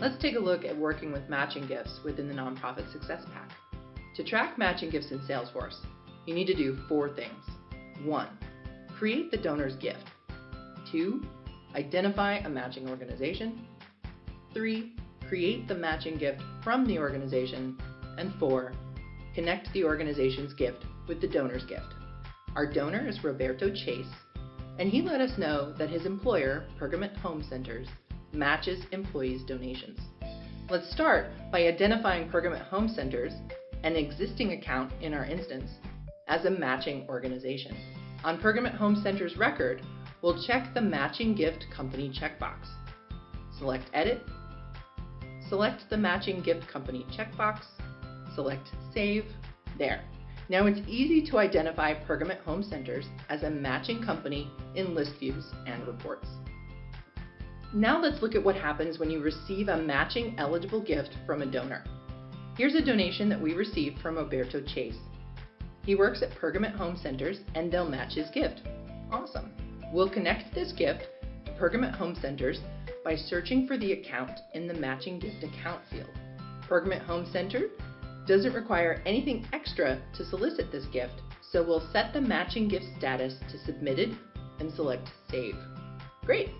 Let's take a look at working with matching gifts within the Nonprofit Success Pack. To track matching gifts in Salesforce, you need to do four things. 1. Create the donor's gift. 2. Identify a matching organization. 3. Create the matching gift from the organization. And 4. Connect the organization's gift with the donor's gift. Our donor is Roberto Chase, and he let us know that his employer, Pergament Home Centers, matches employees' donations. Let's start by identifying Pergament Home Centers, an existing account in our instance, as a matching organization. On Pergament Home Center's record, we'll check the Matching Gift Company checkbox. Select Edit, select the Matching Gift Company checkbox, select Save, there. Now it's easy to identify Pergament Home Centers as a matching company in list views and reports. Now let's look at what happens when you receive a matching eligible gift from a donor. Here's a donation that we received from Roberto Chase. He works at Pergament Home Centers and they'll match his gift. Awesome. We'll connect this gift to Pergament Home Centers by searching for the account in the Matching Gift Account field. Pergament Home Center doesn't require anything extra to solicit this gift, so we'll set the matching gift status to submitted and select Save. Great!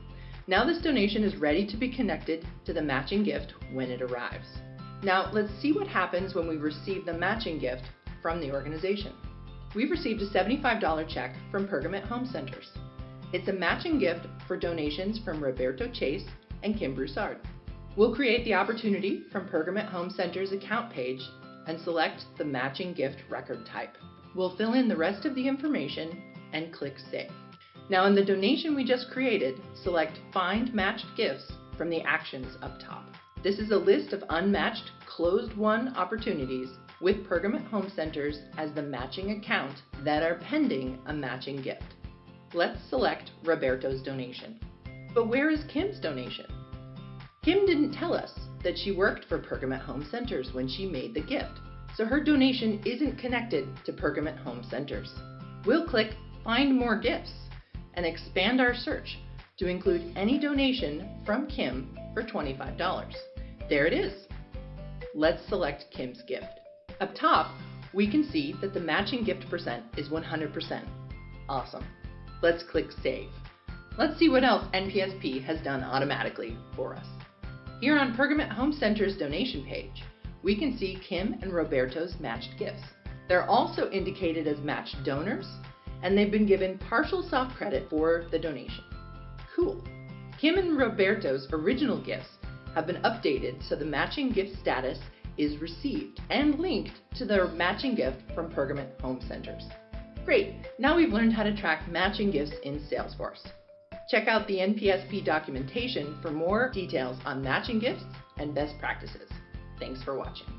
Now this donation is ready to be connected to the matching gift when it arrives. Now let's see what happens when we receive the matching gift from the organization. We've received a $75 check from Pergament Home Centers. It's a matching gift for donations from Roberto Chase and Kim Broussard. We'll create the opportunity from Pergament Home Center's account page and select the matching gift record type. We'll fill in the rest of the information and click Save. Now in the donation we just created, select Find Matched Gifts from the actions up top. This is a list of unmatched closed won opportunities with Pergament Home Centers as the matching account that are pending a matching gift. Let's select Roberto's donation. But where is Kim's donation? Kim didn't tell us that she worked for Pergament Home Centers when she made the gift, so her donation isn't connected to Pergament Home Centers. We'll click Find More Gifts and expand our search to include any donation from Kim for $25. There it is. Let's select Kim's gift. Up top, we can see that the matching gift percent is 100%. Awesome. Let's click Save. Let's see what else NPSP has done automatically for us. Here on Pergament Home Center's donation page, we can see Kim and Roberto's matched gifts. They're also indicated as matched donors and they've been given partial soft credit for the donation. Cool. Kim and Roberto's original gifts have been updated so the matching gift status is received and linked to their matching gift from Pergament Home Centers. Great, now we've learned how to track matching gifts in Salesforce. Check out the NPSP documentation for more details on matching gifts and best practices. Thanks for watching.